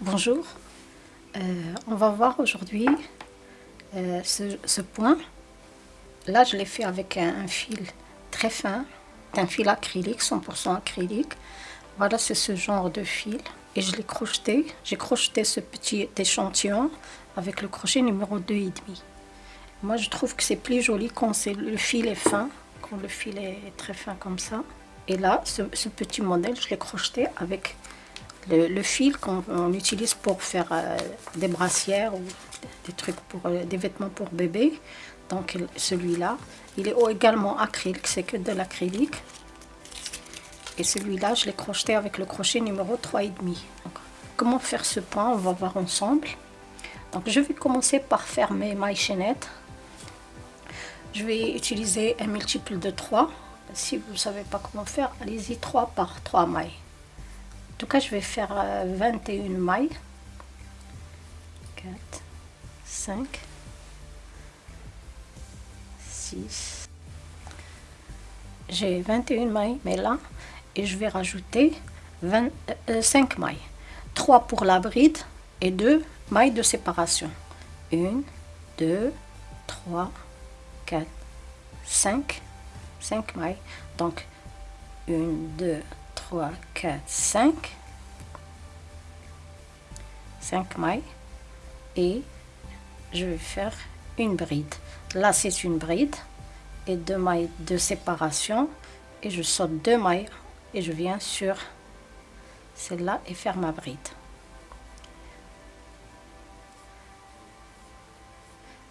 Bonjour, Euh, on va voir aujourd'hui euh, ce, point. Là, je l'ai fait avec un, fil très fin, un fil acrylique, 100% acrylique. Voilà, c'est ce genre de fil. Et je l'ai crocheté. J'ai crocheté ce petit échantillon avec le crochet numéro 2,5. Moi, je trouve que c'est plus joli quand le fil est fin, quand le fil est très fin comme ça. Et là, ce petit modèle, je l'ai crocheté avec le, fil qu'on on utilise pour faire euh, des brassières ou des trucs pour euh, des vêtements pour bébé. Donc il- celui-là, il est également acrylique, c'est que de l'acrylique. Et celui-là, je l'ai crocheté avec le crochet numéro 3,5. Donc, Comment faire ce point On va voir ensemble. Donc je vais commencer par faire mes mailles chaînettes. Je vais utiliser un multiple de 3. Si vous ne savez pas comment faire, allez-y 3 par 3 mailles. Tout cas, je vais faire euh, 21 mailles. 4, 5, 6. J'ai 21 mailles, mais là, et je vais rajouter 20, euh, 5 mailles. 3 pour la bride et 2 mailles de séparation. 1, 2, 3, 4, 5. 5 mailles. Donc, 1, 2, 3, 4, 5. 5 mailles. Et je vais faire une bride. Là, c'est une bride et deux mailles de séparation. Et je saute deux mailles et je viens sur celle-là et faire ma bride.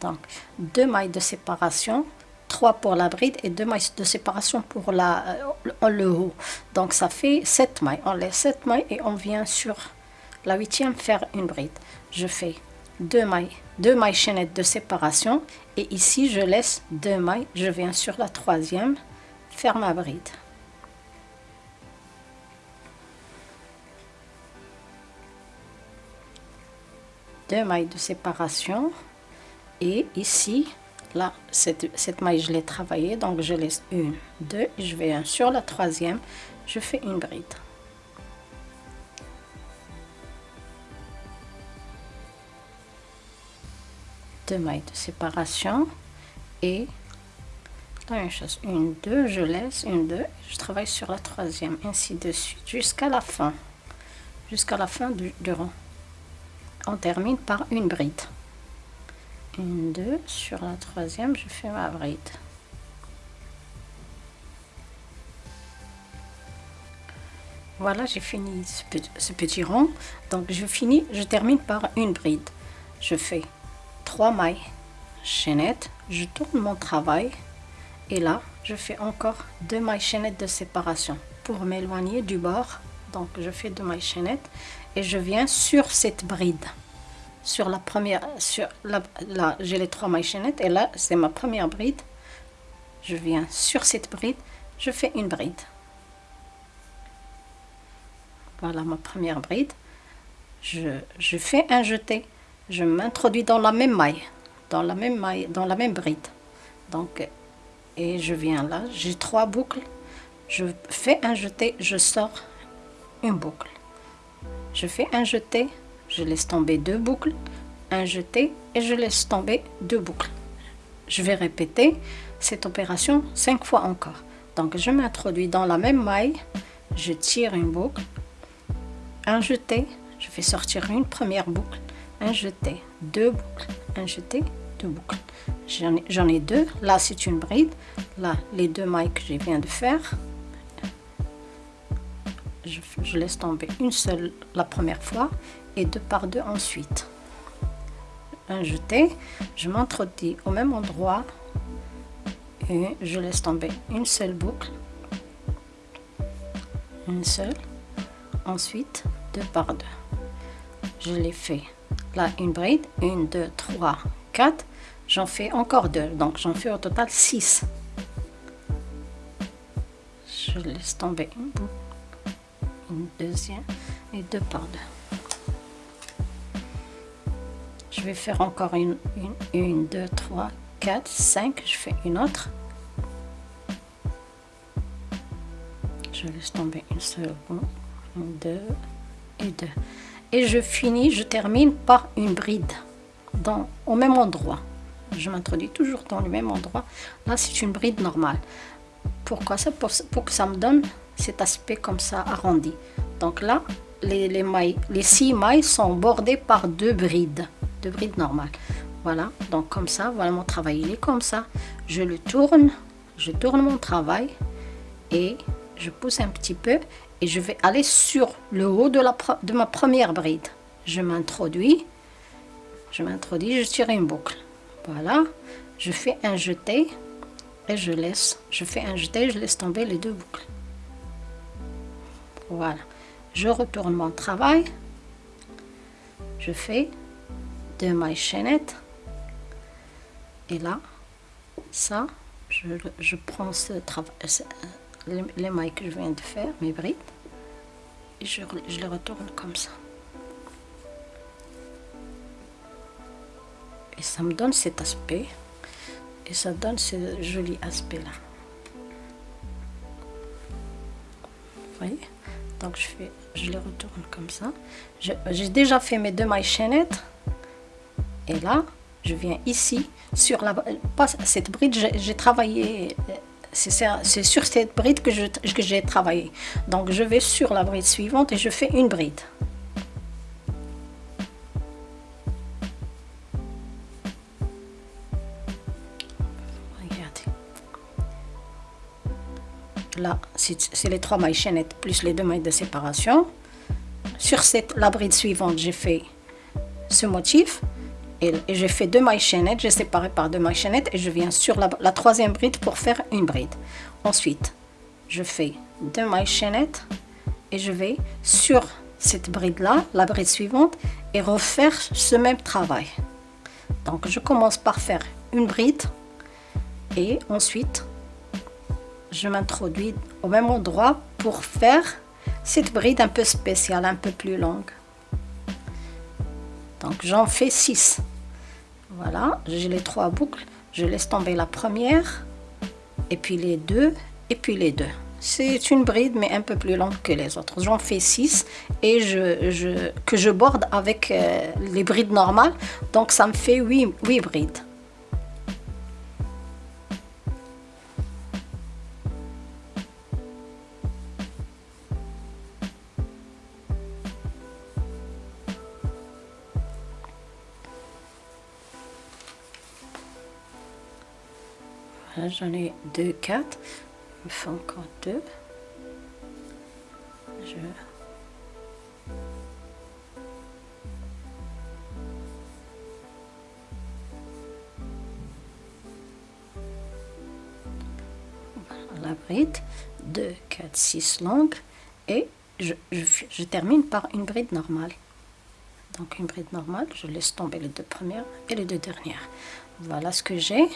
Donc, deux mailles de séparation, trois pour la bride et deux mailles de séparation pour la, euh, le haut. Donc, ça fait sept mailles. On laisse sept mailles et on vient sur la huitième faire une bride. Je fais deux mailles, deux mailles chaînettes de séparation et ici, je laisse deux mailles. Je viens sur la troisième faire ma bride. Deux mailles de séparation et ici là cette, cette maille je l'ai travaillée donc je laisse une deux je vais sur la troisième je fais une bride. Deux mailles de séparation et la même chose. Une deux je laisse une deux je travaille sur la troisième ainsi de suite jusqu'à la fin. Jusqu'à la fin du, du rang. On termine par une bride une, deux, sur la troisième, je fais ma bride. Voilà, j'ai fini ce petit, ce petit rond. Donc, je finis, je termine par une bride. Je fais trois mailles chaînettes, je tourne mon travail et là, je fais encore deux mailles chaînettes de séparation pour m'éloigner du bord. Donc, je fais deux mailles chaînettes et je viens sur cette bride sur la première, sur la, là j'ai les trois mailles chaînettes et là c'est ma première bride. Je viens sur cette bride, je fais une bride. Voilà ma première bride. Je, je fais un jeté, je m'introduis dans la même maille, dans la même maille, dans la même bride. Donc, et je viens là, j'ai trois boucles. Je fais un jeté, je sors une boucle. Je fais un jeté, je laisse tomber deux boucles, un jeté et je laisse tomber deux boucles. Je vais répéter cette opération cinq fois encore. Donc je m'introduis dans la même maille, je tire une boucle, un jeté, je fais sortir une première boucle, un jeté, deux boucles, un jeté, deux boucles. J'en ai, deux, là c'est une bride, là les deux mailles que je viens de faire, je laisse tomber une seule la première fois et deux par deux ensuite. Un jeté, je m'introduis au même endroit et je laisse tomber une seule boucle, une seule, ensuite deux par deux. Je les fais là une bride, une, deux, trois, quatre, j'en fais encore deux, donc j'en fais au total six. Je laisse tomber une boucle, une deuxième et deux par deux. Je vais faire encore une, une, deux, trois, quatre, cinq. Je fais une autre. Je laisse tomber une seule, une, deux et deux. et je finis, je termine par une bride dans, au même endroit. Je m'introduis toujours dans le même endroit. Là, c'est une bride normale. Pourquoi ça? Pour, pour, que ça me donne cet aspect comme ça arrondi. Donc là, les, les, mailles, les six mailles sont bordées par deux brides, deux brides normales. Voilà, donc comme ça, voilà mon travail, il est comme ça. Je le tourne, je tourne mon travail et je pousse un petit peu et je vais aller sur le haut de, la, de ma première bride. Je m'introduis, je m'introduis, je tire une boucle. Voilà, je fais un jeté et je laisse, je fais un jeté, je laisse tomber les deux boucles. Voilà, je retourne mon travail, je fais deux mailles chaînettes et là, ça, je, prends ce travail, les, mailles que je viens de faire, mes brides, et je, je les retourne comme ça. Et ça me donne cet aspect, et ça donne ce joli aspect-là. Vous voyez? Donc je, fais, je les retourne comme ça. J'ai déjà fait mes deux mailles chaînettes, et là, je viens ici, sur la, pas cette bride, j'ai travaillé c'est sur cette bride que j'ai travaillé. Donc je vais sur la bride suivante et je fais une bride. Là, c'est les trois mailles chaînettes plus les deux mailles de séparation. Sur cette, la bride suivante, j'ai fait ce motif et, j'ai fait deux mailles chaînettes, j'ai séparé par deux mailles chaînettes et je viens sur la, troisième bride pour faire une bride. Ensuite, je fais deux mailles chaînettes et je vais sur cette bride là, la bride suivante et refaire ce même travail. Donc je commence par faire une bride et ensuite je m'introduis au même endroit pour faire cette bride un peu spéciale, un peu plus longue. Donc j'en fais 6. Voilà, j'ai les trois boucles. Je laisse tomber la première, et puis les deux, et puis les deux. C'est une bride, mais un peu plus longue que les autres. J'en fais 6 et que je borde avec euh, les brides normales. Donc ça me fait 8, 8 brides. J'en ai deux, quatre. Il me faut encore deux. Je... la bride, 2, 4, 6 longues et je, je, termine par une bride normale. Donc une bride normale, je laisse tomber les deux premières et les deux dernières. Voilà ce que j'ai.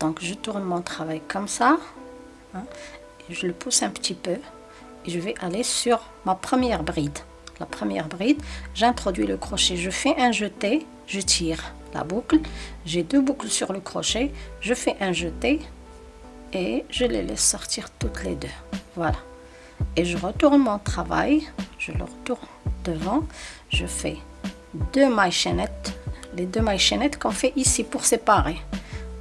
Donc je tourne mon travail comme ça. Hein, et je le pousse un petit peu. Et je vais aller sur ma première bride. La première bride, j'introduis le crochet. Je fais un jeté, je tire la boucle. J'ai deux boucles sur le crochet. Je fais un jeté et je les laisse sortir toutes les deux. Voilà. Et je retourne mon travail. Je le retourne devant. Je fais deux mailles chaînettes. Les deux mailles chaînettes qu'on fait ici pour séparer.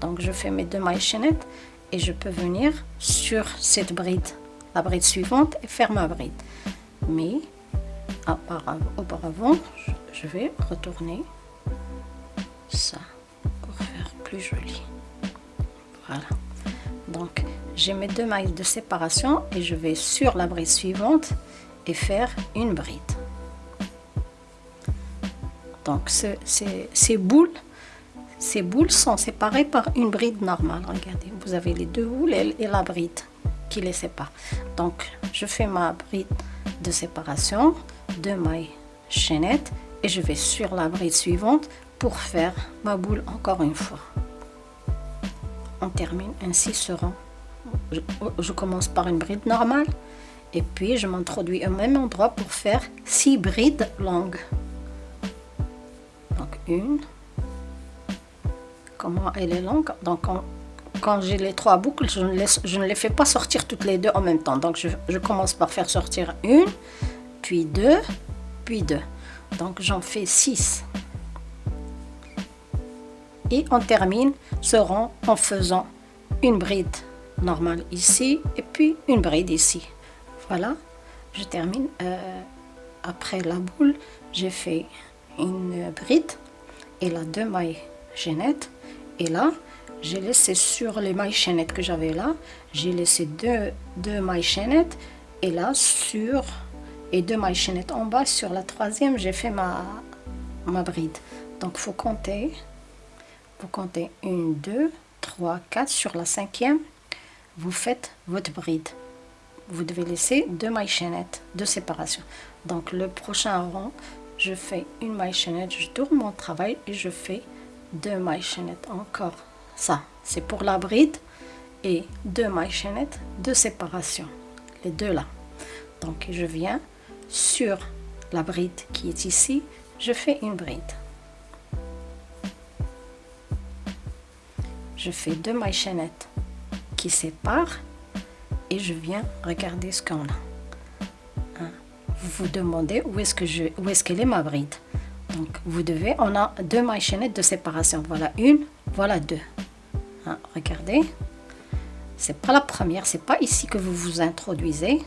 Donc je fais mes deux mailles chaînettes et je peux venir sur cette bride, la bride suivante et faire ma bride. Mais auparavant, je vais retourner ça pour faire plus joli. Voilà. Donc j'ai mes deux mailles de séparation et je vais sur la bride suivante et faire une bride. Donc ces boules ces boules sont séparées par une bride normale. Regardez, vous avez les deux boules et, la bride qui les sépare. Donc, je fais ma bride de séparation, deux mailles chaînettes et je vais sur la bride suivante pour faire ma boule encore une fois. On termine ainsi ce rang. Je, je commence par une bride normale et puis je m'introduis au même endroit pour faire six brides longues. Donc une, comment elle est longue. Donc, quand j'ai les trois boucles, je ne, laisse, je ne, les fais pas sortir toutes les deux en même temps. Donc, je, commence par faire sortir une, puis 2, puis 2. Donc j'en fais 6. Et on termine ce rond en faisant une bride normale ici et puis une bride ici. Voilà, je termine. Euh, après la boule, j'ai fait une bride et là deux mailles chaînettes. Là, j'ai laissé sur les mailles chaînettes que j'avais là, j'ai laissé deux, deux mailles chaînettes et là sur et deux mailles chaînettes en bas sur la troisième j'ai fait ma, ma bride. Donc faut compter vous comptez 1 2 3 4 sur la cinquième vous faites votre bride. Vous devez laisser deux mailles chaînettes de séparation. Donc le prochain rond je fais une maille chaînette je tourne mon travail et je fais deux mailles chaînettes encore. Ça c'est pour la bride et deux mailles chaînettes de séparation. Les deux là. Donc je viens sur la bride qui est ici. Je fais une bride. Je fais deux mailles chaînettes qui séparent et je viens regarder ce qu'on a. Hein? vous vous demandez où est-ce que je où est-ce qu'elle est ma bride? Donc vous devez on a deux mailles chaînettes de séparation. Voilà une voilà deux. Hein, regardez. C'est pas la première c'est pas ici que vous vous introduisez.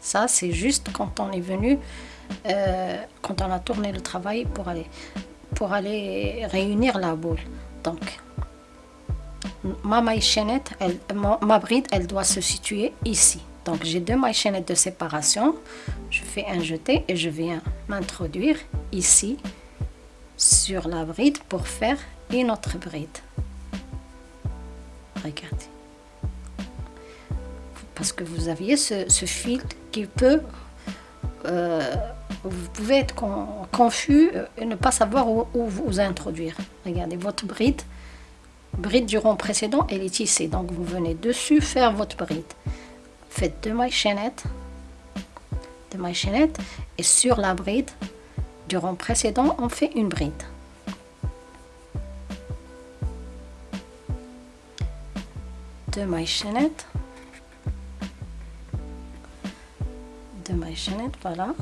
Ça c'est juste quand on est venu euh, quand on a tourné le travail pour aller pour aller réunir la boule. Donc ma maille chaînette elle, ma, bride elle doit se situer ici donc j'ai deux mailles chaînettes de séparation. Je fais un jeté et je viens m'introduire ici sur la bride pour faire une autre bride. Regardez. Parce que vous aviez ce, fil qui peut euh, vous pouvez être confus et ne pas savoir où, vous introduire. Regardez votre bride bride du rond précédent elle est tissée. Donc vous venez dessus faire votre bride faites deux mailles chaînettes deux mailles chaînettes et sur la bride du rond précédent on fait une bride. Deux mailles chaînettes deux mailles chaînettes voilà.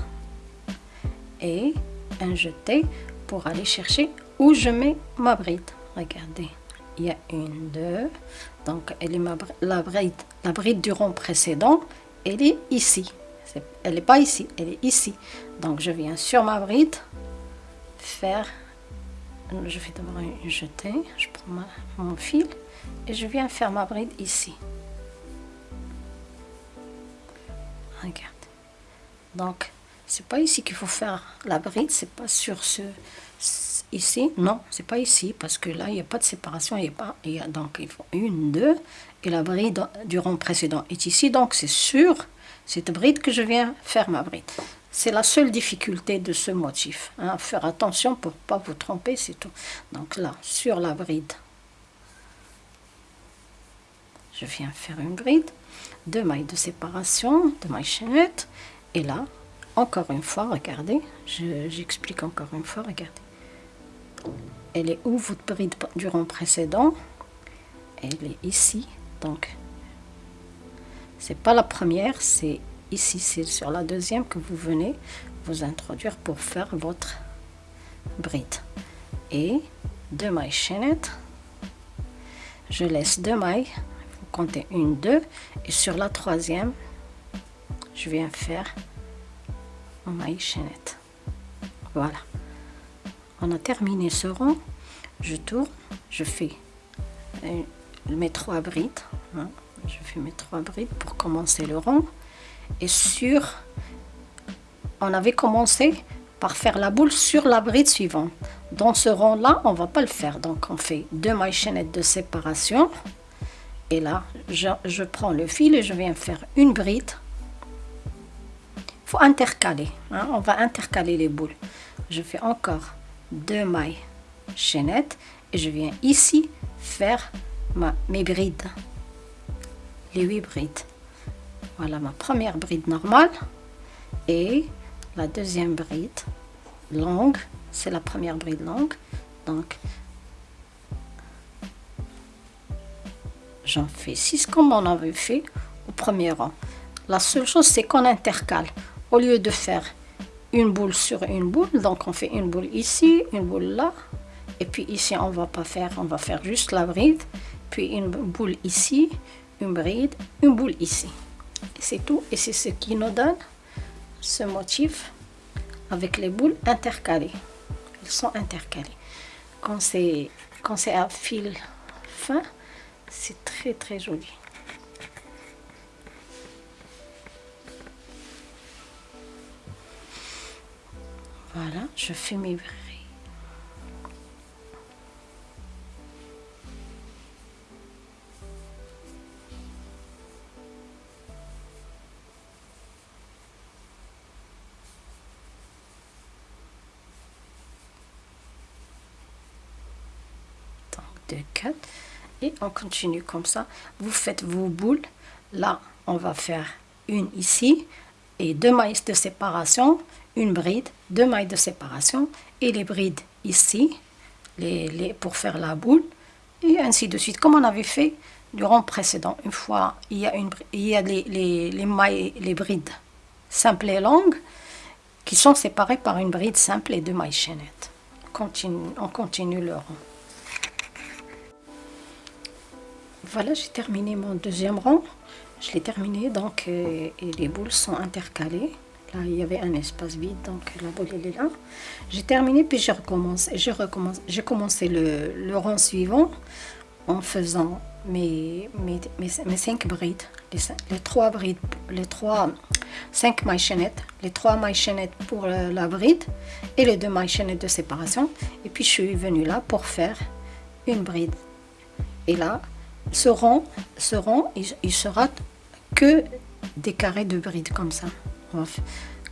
Et un jeté pour aller chercher où je mets ma bride. Regardez il y a une deux donc elle est ma, la bride la bride du rond précédent elle est ici. Elle n'est pas ici elle est ici. Donc je viens sur ma bride faire je vais d'abord une jeter je prends mon fil et je viens faire ma bride ici. Regarde donc c'est pas ici qu'il faut faire la bride c'est pas sur ce ici. Non c'est pas ici parce que là il n'y a pas de séparation. Il y a pas il y a donc il faut une deux et la bride du rond précédent est ici. Donc c'est sur cette bride que je viens faire ma bride. C'est la seule difficulté de ce motif hein. faire attention pour pas vous tromper c'est tout. Donc là sur la bride je viens faire une bride deux mailles de séparation deux mailles chaînettes et là encore une fois regardez j'explique encore une fois regardez elle est où votre bride du rond précédent? Elle est ici donc. C'est pas la première c'est ici c'est sur la deuxième que vous venez vous introduire pour faire votre bride. Et deux mailles chaînettes je laisse deux mailles vous comptez une deux et sur la troisième je viens faire ma maille chaînette. Voilà on a terminé ce rond. Je tourne je fais euh, mes trois brides hein. je fais mes trois brides pour commencer le rond. Et sur on avait commencé par faire la boule sur la bride suivante. Dans ce rond là on va pas le faire. Donc on fait deux mailles chaînettes de séparation. Et là je, prends le fil et je viens faire une bride. Faut intercaler hein. on va intercaler les boules. Je fais encore deux mailles chaînettes et je viens ici faire ma, mes brides. Les huit brides. Voilà ma première bride normale. Et la deuxième bride longue c'est la première bride longue. Donc j'en fais 6 comme on avait fait au premier rang. La seule chose c'est qu'on intercale. Au lieu de faire une boule sur une boule, donc on fait une boule ici, une boule là, et puis ici on va pas faire, on va faire juste la bride, puis une boule ici, une bride, une boule ici. C'est tout, et c'est ce qui nous donne ce motif avec les boules intercalées. Ils sont intercalés. Quand c'est quand c'est à fil fin, c'est très très joli. Voilà, je fais mes brides. de 4 et on continue comme ça. Vous faites vos boules. Là on va faire une ici et deux mailles de séparation une bride deux mailles de séparation et les brides ici les, pour faire la boule et ainsi de suite comme on avait fait durant précédent une fois il y a une il y a les, les, les mailles les brides simples et longues qui sont séparées par une bride simple et deux mailles chaînettes on continue, on continue le rond Voilà, j'ai terminé mon deuxième rang. Je l'ai terminé, donc euh, et les boules sont intercalées. Là, il y avait un espace vide, donc la boule, est là. J'ai terminé, puis je recommence. Je recommence. J'ai commencé le, le, rang suivant en faisant mes, mes, mes, cinq brides. Les, les, trois brides, les trois, cinq mailles chaînettes. Les trois mailles chaînettes pour la, la bride et les deux mailles chaînettes de séparation. Et puis, je suis venue là pour faire une bride. Et là, ce rond il, sera que des carrés de brides comme ça.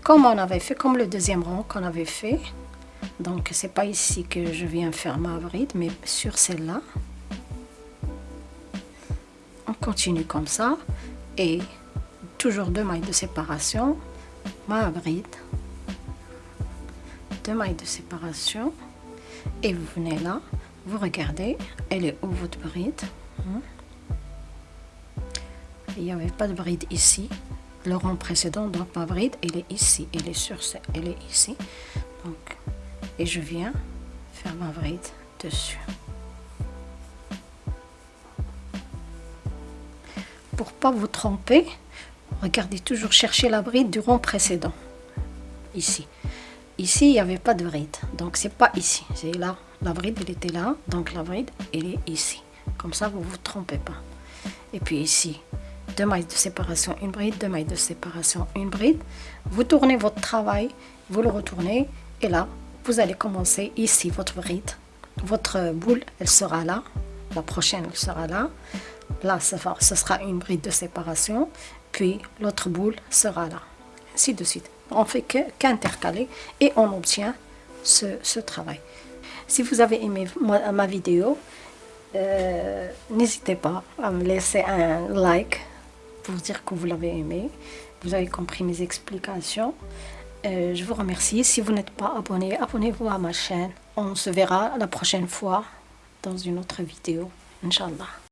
Comme on avait fait, comme le deuxième rond qu'on avait fait. Donc c'est pas ici que je viens faire ma bride, mais sur celle-là. On continue comme ça. Et toujours deux mailles de séparation. Ma bride. Deux mailles de séparation. Et vous venez là. Vous regardez, elle est où votre bride? Il n'y avait pas de bride ici. Le rang précédent, donc ma bride, elle est ici. Elle est sur elle est ici. Donc, et je viens faire ma bride dessus. Pour pas vous tromper, regardez toujours chercher la bride du rang précédent. Ici. Ici, il n'y avait pas de bride. Donc, c'est pas ici. C'est là. La bride, elle était là. Donc, la bride, elle est ici. Comme ça, vous ne vous trompez pas. Et puis ici, deux mailles de séparation, une bride, deux mailles de séparation, une bride. Vous tournez votre travail, vous le retournez. Et là, vous allez commencer ici votre bride. Votre boule, elle sera là. La prochaine, elle sera là. Là, ce sera une bride de séparation. Puis l'autre boule sera là. Ainsi de suite. On fait qu'intercaler et on obtient ce, travail. Si vous avez aimé ma vidéo, euh, n'hésitez pas à me laisser un like pour dire que vous l'avez aimé. Vous avez compris mes explications. Euh, je vous remercie. Si vous n'êtes pas abonné, abonnez-vous à ma chaîne. On se verra la prochaine fois dans une autre vidéo. Inch'Allah.